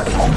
Okay.